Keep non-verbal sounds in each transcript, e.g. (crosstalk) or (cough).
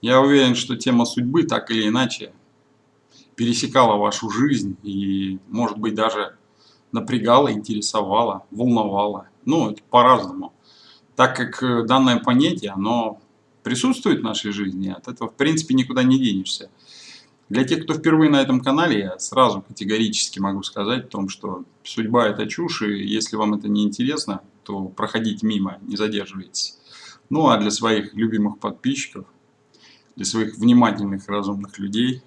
Я уверен, что тема судьбы так или иначе пересекала вашу жизнь и, может быть, даже напрягала, интересовала, волновала. Ну, по-разному. Так как э, данное понятие, оно присутствует в нашей жизни, от этого, в принципе, никуда не денешься. Для тех, кто впервые на этом канале, я сразу категорически могу сказать о том, что судьба – это чушь, и если вам это не интересно, то проходите мимо, не задерживайтесь. Ну, а для своих любимых подписчиков, для своих внимательных, разумных людей,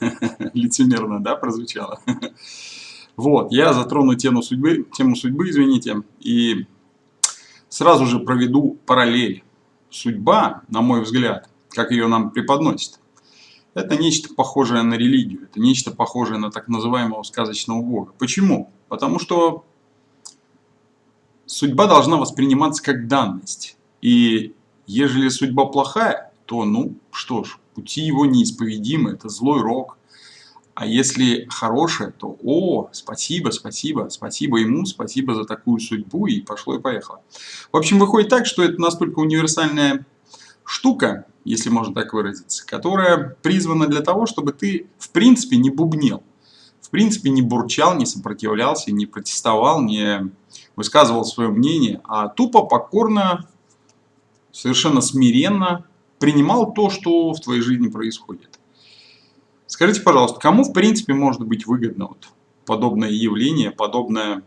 (laughs) лицемерно, да, прозвучало? (laughs) Вот, я затрону тему судьбы, тему судьбы, извините, и сразу же проведу параллель. Судьба, на мой взгляд, как ее нам преподносит, это нечто похожее на религию, это нечто похожее на так называемого сказочного бога. Почему? Потому что судьба должна восприниматься как данность. И ежели судьба плохая, то, ну, что ж, пути его неисповедимы, это злой рок. А если хорошая, то, о, спасибо, спасибо, спасибо ему, спасибо за такую судьбу, и пошло и поехало. В общем, выходит так, что это настолько универсальная штука, если можно так выразиться, которая призвана для того, чтобы ты в принципе не бубнел, в принципе не бурчал, не сопротивлялся, не протестовал, не высказывал свое мнение, а тупо, покорно, совершенно смиренно принимал то, что в твоей жизни происходит. Скажите, пожалуйста, кому в принципе может быть выгодно вот подобное явление, подобная,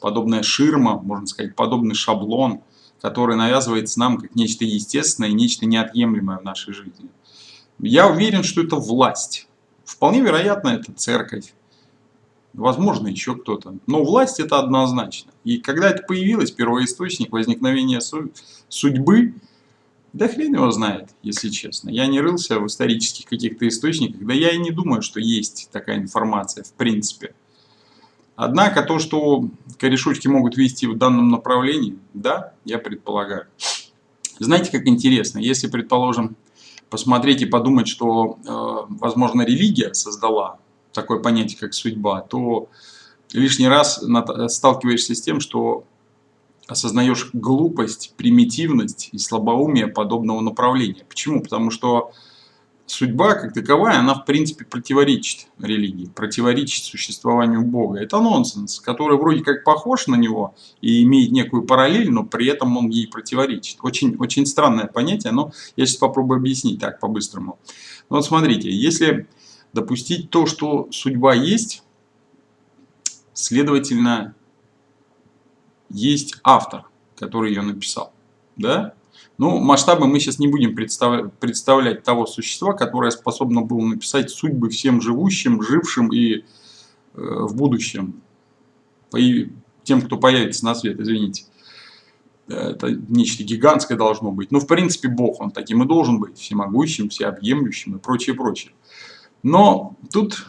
подобная ширма, можно сказать, подобный шаблон – который навязывается нам как нечто естественное и нечто неотъемлемое в нашей жизни. Я уверен, что это власть. Вполне вероятно, это церковь. Возможно, еще кто-то. Но власть это однозначно. И когда это появилось, первоисточник возникновения судьбы, да хрен его знает, если честно. Я не рылся в исторических каких-то источниках, да я и не думаю, что есть такая информация в принципе. Однако то, что корешочки могут вести в данном направлении, да, я предполагаю. Знаете, как интересно, если, предположим, посмотреть и подумать, что, э, возможно, религия создала такое понятие, как судьба, то лишний раз сталкиваешься с тем, что осознаешь глупость, примитивность и слабоумие подобного направления. Почему? Потому что судьба как таковая, она в принципе противоречит религии, противоречит существованию Бога. Это нонсенс, который вроде как похож на него и имеет некую параллель, но при этом он ей противоречит. Очень, очень странное понятие, но я сейчас попробую объяснить так по-быстрому. Ну вот смотрите, если допустить то, что судьба есть, следовательно, есть автор, который ее написал. Да? Ну, масштабы мы сейчас не будем представлять, представлять того существа, которое способно было написать судьбы всем живущим, жившим и э, в будущем. По, тем, кто появится на свет, извините. Это нечто гигантское должно быть. Ну, в принципе, Бог, он таким и должен быть. Всемогущим, всеобъемлющим и прочее, прочее. Но тут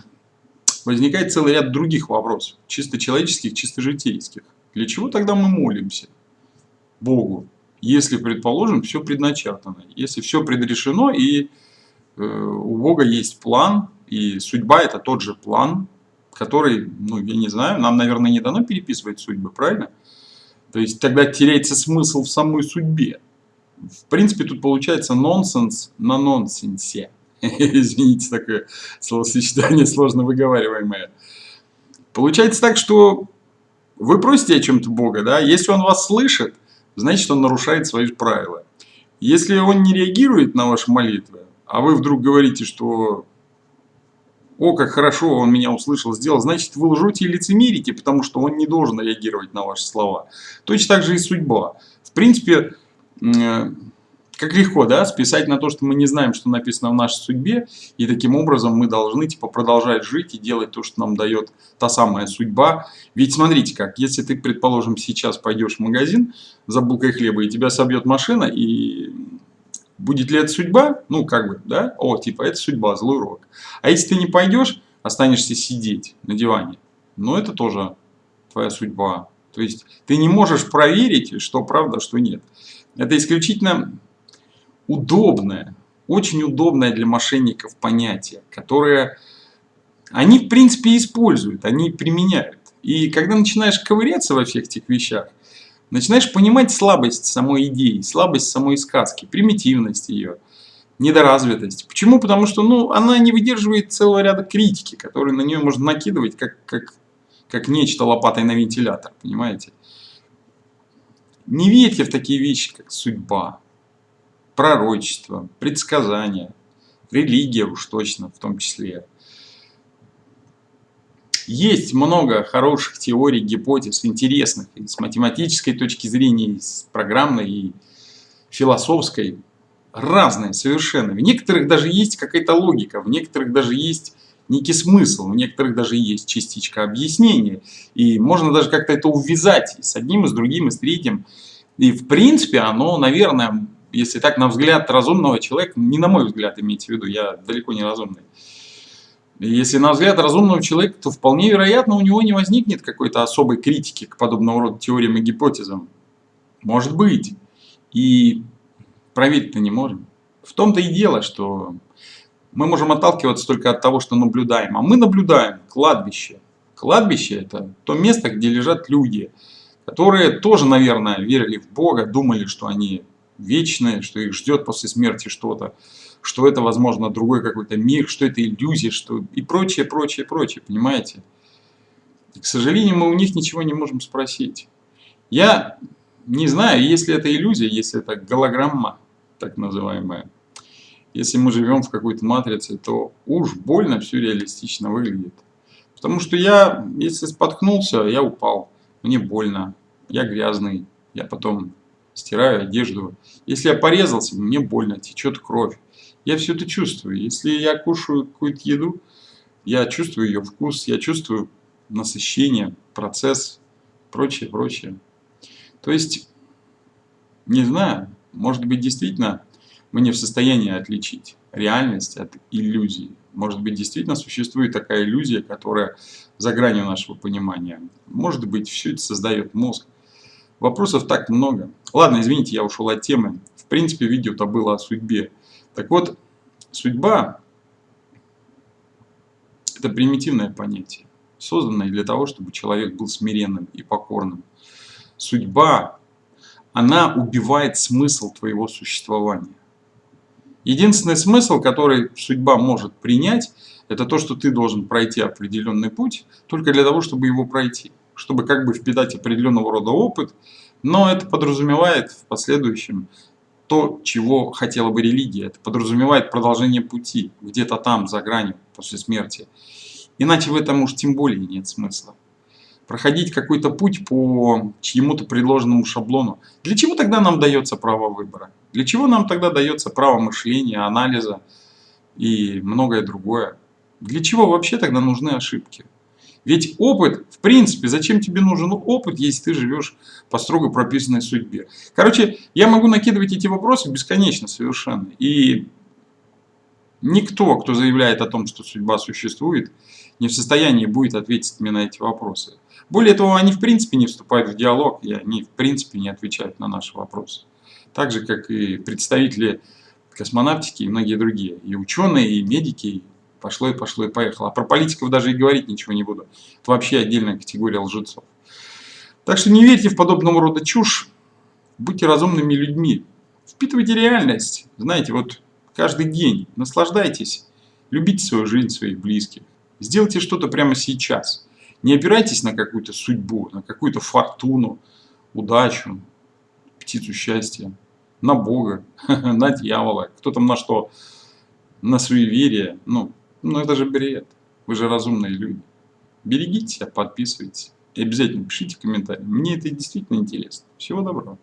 возникает целый ряд других вопросов. Чисто человеческих, чисто житейских. Для чего тогда мы молимся Богу? если, предположим, все предначертано, если все предрешено и э, у Бога есть план, и судьба это тот же план, который, ну, я не знаю, нам, наверное, не дано переписывать судьбы, правильно? То есть тогда теряется смысл в самой судьбе. В принципе, тут получается нонсенс на нонсенсе. (laughs) Извините, такое словосочетание сложно выговариваемое. Получается так, что вы просите о чем-то Бога, да, если Он вас слышит, значит он нарушает свои правила. Если он не реагирует на ваши молитвы, а вы вдруг говорите, что «О, как хорошо, он меня услышал, сделал», значит вы лжете и лицемерите, потому что он не должен реагировать на ваши слова. Точно так же и судьба. В принципе, как легко, да, списать на то, что мы не знаем, что написано в нашей судьбе, и таким образом мы должны, типа, продолжать жить и делать то, что нам дает та самая судьба. Ведь смотрите как, если ты, предположим, сейчас пойдешь в магазин за булкой хлеба, и тебя собьет машина, и будет ли это судьба? Ну, как бы, да, о, типа, это судьба, злой урок. А если ты не пойдешь, останешься сидеть на диване, ну, это тоже твоя судьба. То есть, ты не можешь проверить, что правда, что нет. Это исключительно удобное, очень удобное для мошенников понятие, которое они в принципе используют, они применяют. И когда начинаешь ковыряться во всех этих вещах, начинаешь понимать слабость самой идеи, слабость самой сказки, примитивность ее. недоразвитость. Почему? Потому что ну, она не выдерживает целого ряда критики, которые на нее можно накидывать как, как, как нечто лопатой на вентилятор, понимаете? Не верьте в такие вещи, как судьба, пророчество, предсказания, религия уж точно в том числе. Есть много хороших теорий, гипотез, интересных и с математической точки зрения, и с программной, и философской. Разные совершенно. В некоторых даже есть какая-то логика, в некоторых даже есть некий смысл, в некоторых даже есть частичка объяснения. И можно даже как-то это увязать с одним, и с другим, и с третьим. И в принципе оно, наверное, если так на взгляд разумного человека, не на мой взгляд имейте в виду, я далеко не разумный. Если на взгляд разумного человека, то вполне вероятно у него не возникнет какой-то особой критики к подобного рода теориям и гипотезам. Может быть. И проверить-то не можем. В том-то и дело, что мы можем отталкиваться только от того, что наблюдаем. А мы наблюдаем кладбище. Кладбище это то место, где лежат люди, которые тоже, наверное, верили в Бога, думали, что они вечные, что их ждет после смерти что-то что это, возможно, другой какой-то мир, что это иллюзия, что и прочее, прочее, прочее, понимаете? И, к сожалению, мы у них ничего не можем спросить. Я не знаю, если это иллюзия, если это голограмма, так называемая, если мы живем в какой-то матрице, то уж больно все реалистично выглядит. Потому что я, если споткнулся, я упал, мне больно, я грязный, я потом стираю одежду. Если я порезался, мне больно, течет кровь. Я все это чувствую. Если я кушаю какую-то еду, я чувствую ее вкус, я чувствую насыщение, процесс, прочее, прочее. То есть, не знаю, может быть действительно мы не в состоянии отличить реальность от иллюзии. Может быть действительно существует такая иллюзия, которая за гранью нашего понимания. Может быть все это создает мозг. Вопросов так много. Ладно, извините, я ушел от темы. В принципе, видео-то было о судьбе. Так вот, судьба – это примитивное понятие, созданное для того, чтобы человек был смиренным и покорным. Судьба, она убивает смысл твоего существования. Единственный смысл, который судьба может принять, это то, что ты должен пройти определенный путь, только для того, чтобы его пройти. Чтобы как бы впитать определенного рода опыт, но это подразумевает в последующем то, чего хотела бы религия. Это подразумевает продолжение пути, где-то там, за гранью, после смерти. Иначе в этом уж тем более нет смысла. Проходить какой-то путь по чьему-то предложенному шаблону. Для чего тогда нам дается право выбора? Для чего нам тогда дается право мышления, анализа и многое другое? Для чего вообще тогда нужны ошибки? Ведь опыт, в принципе, зачем тебе нужен опыт, если ты живешь по строго прописанной судьбе? Короче, я могу накидывать эти вопросы бесконечно совершенно. И никто, кто заявляет о том, что судьба существует, не в состоянии будет ответить мне на эти вопросы. Более того, они в принципе не вступают в диалог, и они в принципе не отвечают на наши вопросы. Так же, как и представители космонавтики и многие другие. И ученые, и медики, Пошло и пошло и поехало. А про политиков даже и говорить ничего не буду. Это вообще отдельная категория лжецов. Так что не верьте в подобного рода чушь. Будьте разумными людьми. Впитывайте реальность. Знаете, вот каждый день наслаждайтесь. Любите свою жизнь, своих близких. Сделайте что-то прямо сейчас. Не опирайтесь на какую-то судьбу, на какую-то фортуну, удачу, птицу счастья, на Бога, (laughs) на дьявола, кто там на что, на суеверие. Ну, ну это же бред. Вы же разумные люди. Берегите себя, подписывайтесь. И обязательно пишите комментарии. Мне это действительно интересно. Всего доброго.